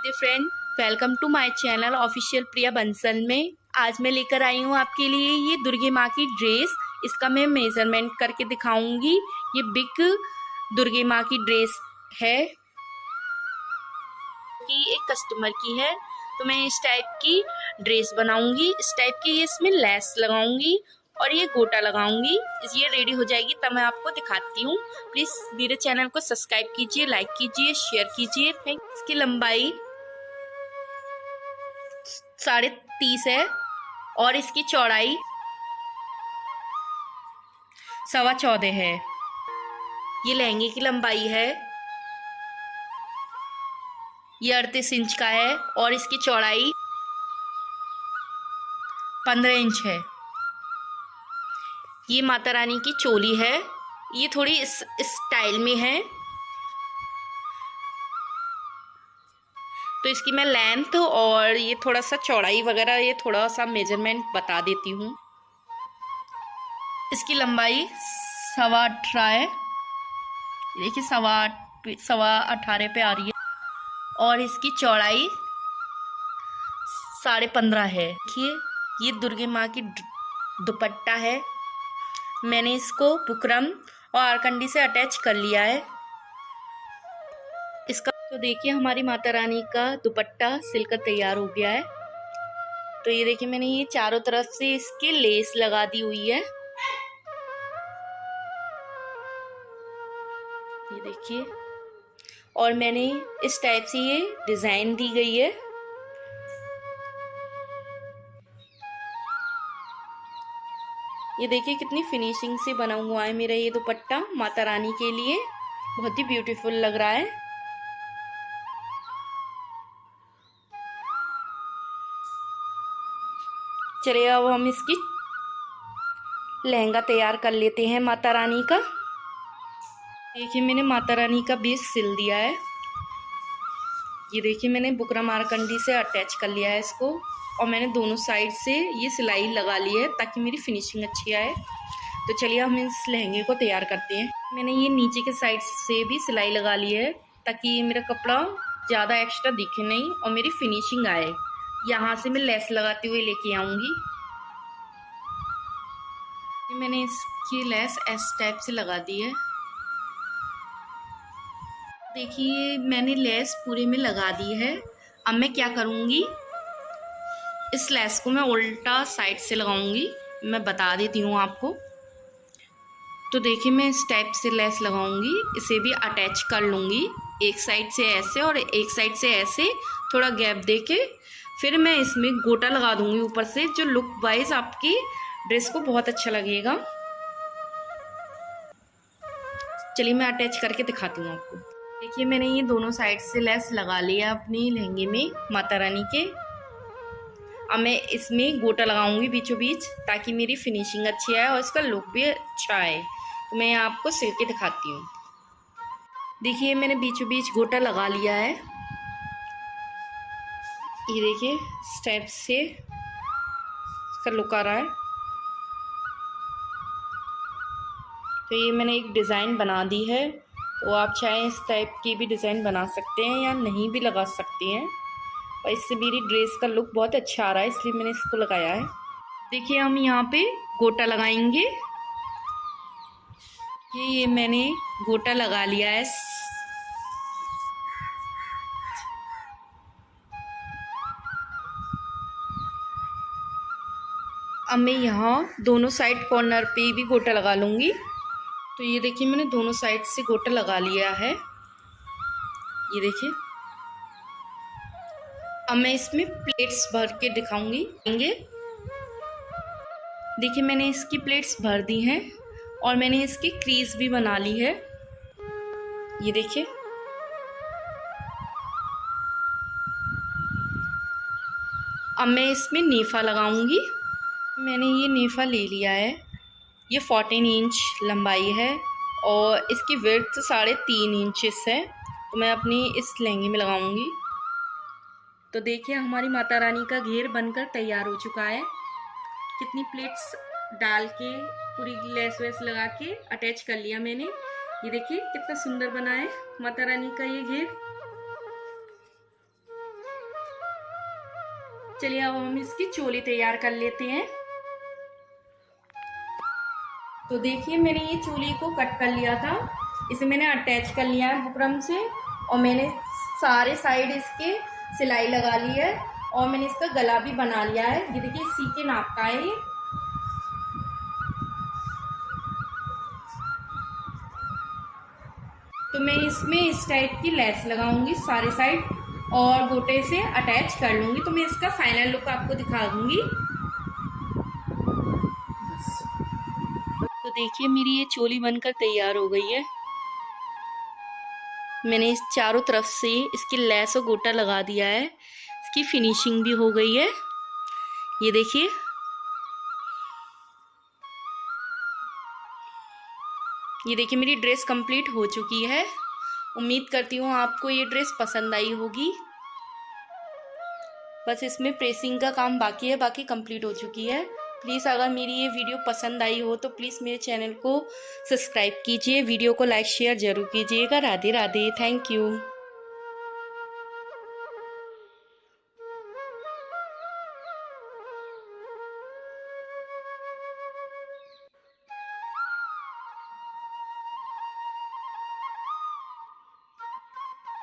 Radhe friend welcome to my channel official Priya Bansal में. आज मैं लेकर आई हूँ आपके लिए ये दुर्गे माँ की ड्रेस इसका मैं मेज़रमेंट करके दिखाऊँगी. ये बिग दुर्गे माँ की ड्रेस है. कि एक कस्टमर की है. तो मैं इस टाइप की ड्रेस बनाऊँगी. इस टाइप की ये इसमें लेस लगाऊँगी और ये गोटा लगाऊँगी. ये रेडी हो जाएगी, तब मैं आपको दिखाती हूँ. प्लीज़ मेरे चैनल को सब्सक्राइब कीजिए लाइक कीजिए शेयर कीजिए. इसकी लंबाई साढ़े तीस है, और इसकी चौड़ाई सवा चौदह है। ये लहंगे की लंबाई है। ये अड़तीस इंच का है, और इसकी चौड़ाई पंद्रह इंच है। ये माता रानी की चोली है। ये थोड़ी इस स्टाइल में है। इसकी मैं लेंथ और ये थोड़ा सा चौड़ाई वगैरह, ये थोड़ा सा मेज़रमेंट बता देती हूँ। इसकी लंबाई सवा अठारह है। देखिए सवा सवा अठारह पे आ रही है। और इसकी चौड़ाई साढ़े पंद्रह है। देखिए, ये दुर्गे माँ की दुपट्टा है। मैंने इसको बुकरम और आरकंडी से अटैच कर लिया है। तो देखिए, हमारी माता रानी का दुपट्टा सिलकर तैयार हो गया है। तो ये देखिए, मैंने ये चारों तरफ़ से इसके लेस लगा दी हुई है। ये देखिए, और मैंने इस टाइप से ये डिज़ाइन दी गई है। ये देखिए, कितनी फिनिशिंग से बना हुआ है मेरा ये दुपट्टा माता रानी के लिए। बहुत ही ब्यूटीफुल लग रहा है। चलिए अब हम इसकी लहंगा तैयार कर लेते हैं माता रानी का। देखिए मैंने माता रानी का बीस सिल दिया है। ये देखिए मैंने बुकरा मारकंडी से अटैच कर लिया है इसको और मैंने दोनों साइड से ये सिलाई लगा ली है ताकि मेरी फिनिशिंग अच्छी आए। तो चलिए हम इस लहंगे को तैयार करते हैं। मैंने ये नीचे के साइड से भी सिलाई लगा ली है ताकि मेरा कपड़ा ज़्यादा एक्स्ट्रा दिखे नहीं और मेरी फिनिशिंग आए। यहाँ से मैं लेस लगाते हुए लेके आऊँगी। मैंने इसकी लेस एस टाइप से लगा दी है। देखिए, मैंने लेस पूरे में लगा दी है। अब मैं क्या करूँगी? इस लेस को मैं उल्टा साइड से लगाऊँगी। मैं बता देती हूँ आपको। तो देखिए, मैं इस टाइप से लेस लगाऊँगी। इसे भी अटैच कर लूँगी। एक साइड से ऐसे और एक साइड से ऐसे थोड़ा गैप दे के फिर मैं इसमें गोटा लगा दूँगी ऊपर से, जो लुक वाइज आपकी ड्रेस को बहुत अच्छा लगेगा। चलिए मैं अटैच करके दिखाती हूँ आपको। देखिए, मैंने ये दोनों साइड से लेस लगा लिया अपनी लहंगे में, माता रानी के। अब मैं इसमें गोटा लगाऊँगी बीचों बीच, ताकि मेरी फिनिशिंग अच्छी आए और इसका लुक भी अच्छा आए। तो मैं आपको सिल के दिखाती हूँ। देखिए, मैंने बीचों बीच गोटा लगा लिया है। ये देखिए स्टेप से इसका लुक आ रहा है। तो ये मैंने एक डिज़ाइन बना दी है। तो आप चाहें इस टाइप की भी डिज़ाइन बना सकते हैं या नहीं भी लगा सकते हैं। और इससे मेरी ड्रेस का लुक बहुत अच्छा आ रहा है, इसलिए मैंने इसको लगाया है। देखिए, हम यहाँ पे गोटा लगाएँगे। ये ये मैंने गोटा लगा लिया है। अब मैं यहाँ दोनों साइड कॉर्नर पे भी गोटा लगा लूँगी। तो ये देखिए, मैंने दोनों साइड से गोटा लगा लिया है। ये देखिए। अब मैं इसमें प्लेट्स भर के दिखाऊँगी। देखिए, मैंने इसकी प्लेट्स भर दी हैं और मैंने इसकी क्रीज भी बना ली है। ये देखिए। अब मैं इसमें नीफा लगाऊँगी। मैंने ये नीफा ले लिया है। ये फोर्टीन इंच लंबाई है और इसकी विर्थ साढ़े तीन इंचेस है। तो मैं अपनी इस लहंगे में लगाऊँगी। तो देखिए, हमारी माता रानी का घेर बनकर तैयार हो चुका है। कितनी प्लेट्स डाल के, पूरी लेस वेस लगा के अटैच कर लिया मैंने। ये देखिए, कितना सुंदर बना है माता रानी का ये घेर। चलिए, अब हम इसकी चोली तैयार कर लेते हैं। तो देखिए, मैंने ये चोली को कट कर लिया था। इसे मैंने अटैच कर लिया है बुकरम से और मैंने सारे साइड इसके सिलाई लगा ली है और मैंने इसका गला भी बना लिया है। ये देखिए सी के नाप का है ये। तो मैं इसमें इस टाइप की लेस लगाऊँगी सारे साइड और गोटे से अटैच कर लूँगी। तो मैं इसका फाइनल लुक आपको दिखा दूँगी। तो देखिए, मेरी ये चोली बनकर तैयार हो गई है। मैंने इस चारों तरफ़ से इसकी लैस और गोटा लगा दिया है। इसकी फिनिशिंग भी हो गई है। ये देखिए। ये देखिए, मेरी ड्रेस कंप्लीट हो चुकी है। उम्मीद करती हूँ आपको ये ड्रेस पसंद आई होगी। बस इसमें प्रेसिंग का काम बाकी है, बाकी कंप्लीट हो चुकी है। प्लीज़ अगर मेरी ये वीडियो पसंद आई हो तो प्लीज़ मेरे चैनल को सब्सक्राइब कीजिए, वीडियो को लाइक, शेयर ज़रूर कीजिएगा। Radhe Radhe thank you.